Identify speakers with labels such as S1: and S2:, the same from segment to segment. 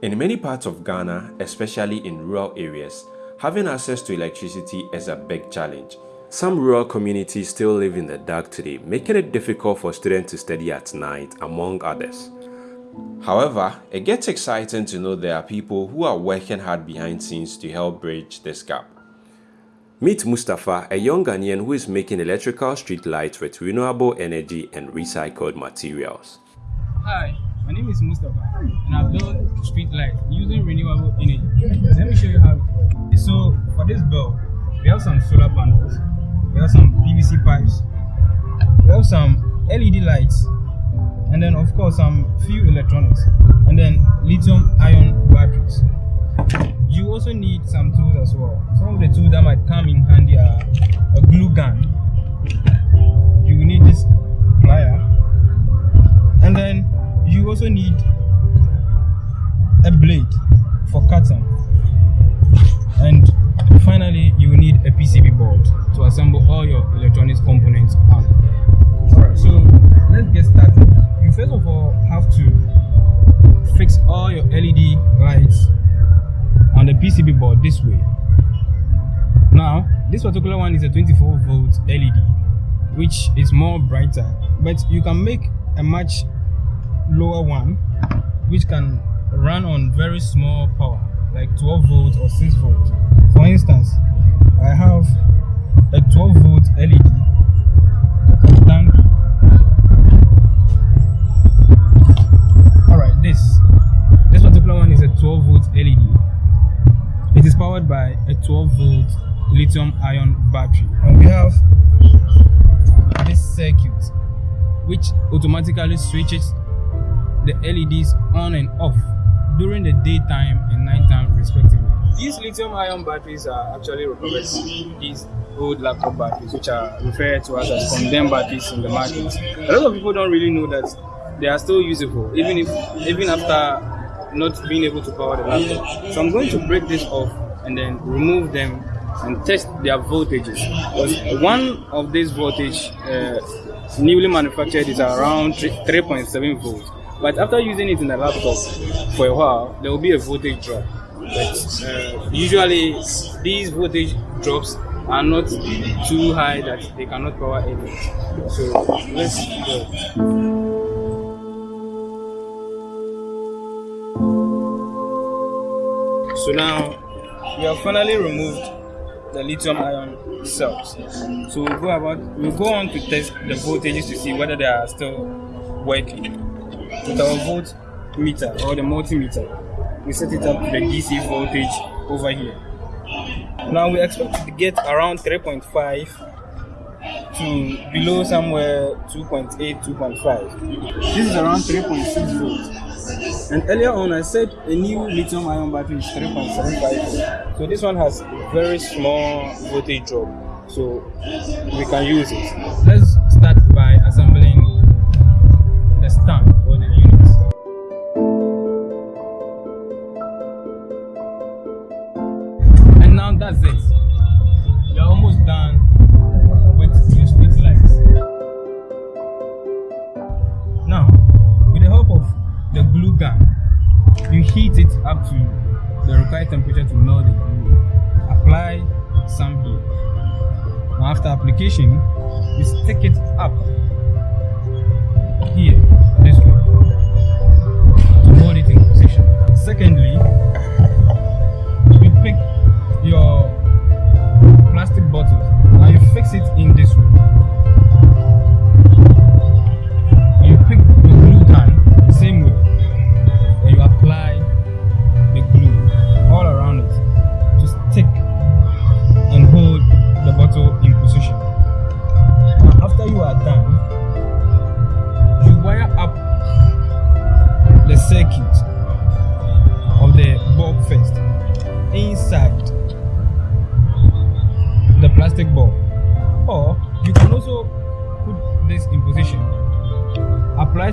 S1: In many parts of Ghana, especially in rural areas, having access to electricity is a big challenge. Some rural communities still live in the dark today, making it difficult for students to study at night, among others. However, it gets exciting to know there are people who are working hard behind scenes to help bridge this gap. Meet Mustafa, a young Ghanaian who is making electrical street lights with renewable energy and recycled materials.
S2: Hi, my name is Mustafa and I've built street lights using renewable energy. Let me show you how it works. So for this bulb, we have some solar panels, we have some PVC pipes, we have some LED lights, and then of course some few electronics, and then lithium ion batteries you also need some tools as well some of the tools that might come in handy are a glue gun you need this plier and then you also need a blade for cutting. And finally you need a PCB board to assemble all your electronics components on. Alright so let's get started. You first of all have to fix all your LED lights on the PCB board this way. Now, this particular one is a 24 volt LED, which is more brighter, but you can make a much lower one, which can run on very small power, like 12 volts or 6 volts. For instance, I have a 12 volt LED Alright, this this particular one is a 12 volt LED it is powered by a 12 volt lithium ion battery. And we have this circuit which automatically switches the LEDs on and off during the daytime and nighttime respectively. These lithium ion batteries are actually recovered from these old laptop batteries which are referred to as, as condemned batteries in the market. A lot of people don't really know that they are still usable even if even after not being able to power the laptop. So I'm going to break this off and then remove them and test their voltages. Because one of these voltage uh, newly manufactured is around 3.7 volts. But after using it in the laptop for a while, there will be a voltage drop. But uh, usually these voltage drops are not too high that they cannot power anything. So let's go. So now we have finally removed the lithium ion cells. So we'll go about we'll go on to test the voltages to see whether they are still working. With our volt meter or the multimeter, we set it up to the DC voltage over here. Now we expect to get around 3.5 to below somewhere 2.8, 2.5. This is around 3.6 volts. And earlier on, I said a new lithium ion battery is 3.75. So this one has very small voltage drop. So we can use it. Let's start by assembling the stand Now that's it. You're almost done with your lights. Now, with the help of the glue gun you heat it up to the required temperature to melt the glue apply some here now after application you stick it up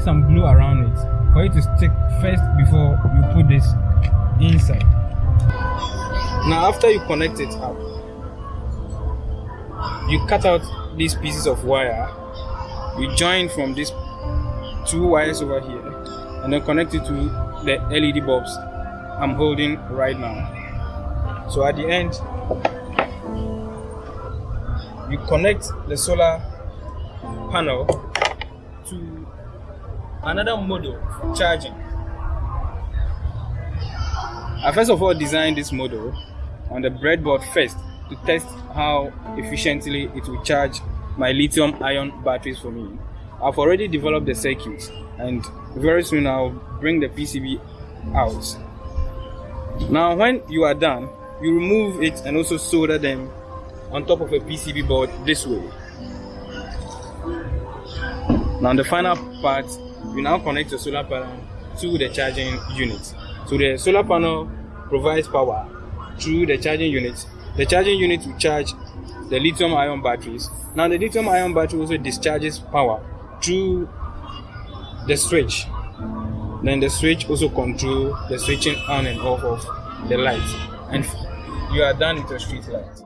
S2: some glue around it for it to stick first before you put this inside now after you connect it up you cut out these pieces of wire you join from these two wires over here and then connect it to the LED bulbs I'm holding right now. So at the end, you connect the solar panel to another model for charging. I first of all designed this model on the breadboard first to test how efficiently it will charge my lithium ion batteries for me. I've already developed the circuit and very soon I'll bring the PCB out. Now when you are done, you remove it and also solder them on top of a PCB board this way. Now the final part, you now connect the solar panel to the charging unit. So the solar panel provides power through the charging unit. The charging unit will charge the lithium ion batteries. Now the lithium ion battery also discharges power through the switch. Then the switch also control the switching on and off of the light. And you are done with your street light.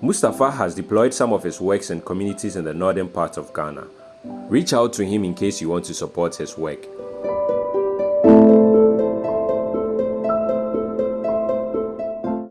S1: Mustafa has deployed some of his works in communities in the northern part of Ghana. Reach out to him in case you want to support his work.